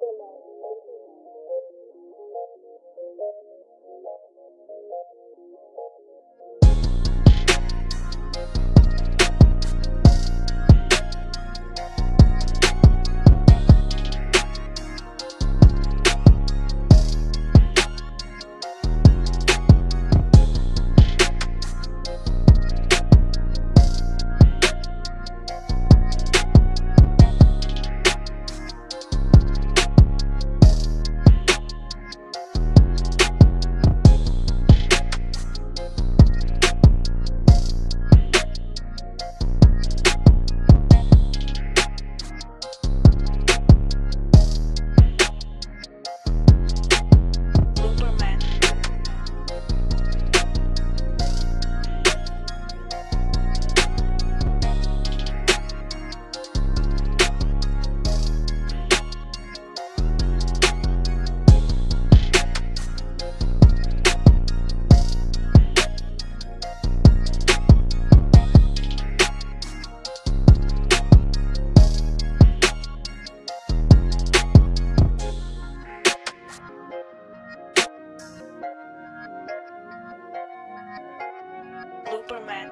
Superman. Superman.